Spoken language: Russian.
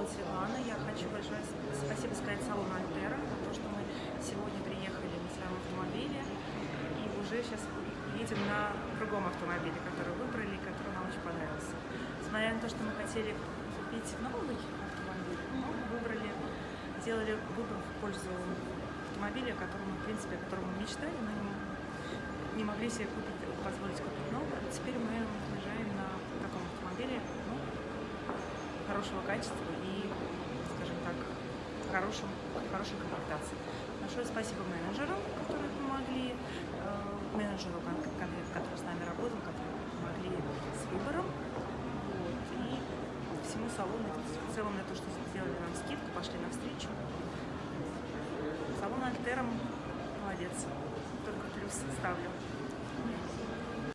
зовут Светлана. Я хочу большое спасибо сказать салону Альтера за то, что мы сегодня приехали на своем автомобиле и уже сейчас едем на другом автомобиле, который выбрали, который нам очень понравился. Несмотря на то, что мы хотели купить новый автомобиль, мы выбрали, сделали выбор в пользу автомобиля, которому, в принципе, о котором мы мечтали, но не, могли себе купить, позволить купить новый. Теперь мы уезжаем на таком автомобиле, ну, хорошего качества и, скажем так, хорошем, хорошей комплектации. Большое спасибо менеджерам, которые помогли, э, менеджеру, который с нами работал, которые помогли с выбором. Вот, и всему салону, в целом на то, что сделали нам скидку, пошли навстречу. Салон Альтером молодец, только плюс ставлю.